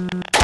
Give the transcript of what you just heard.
Mm-hmm.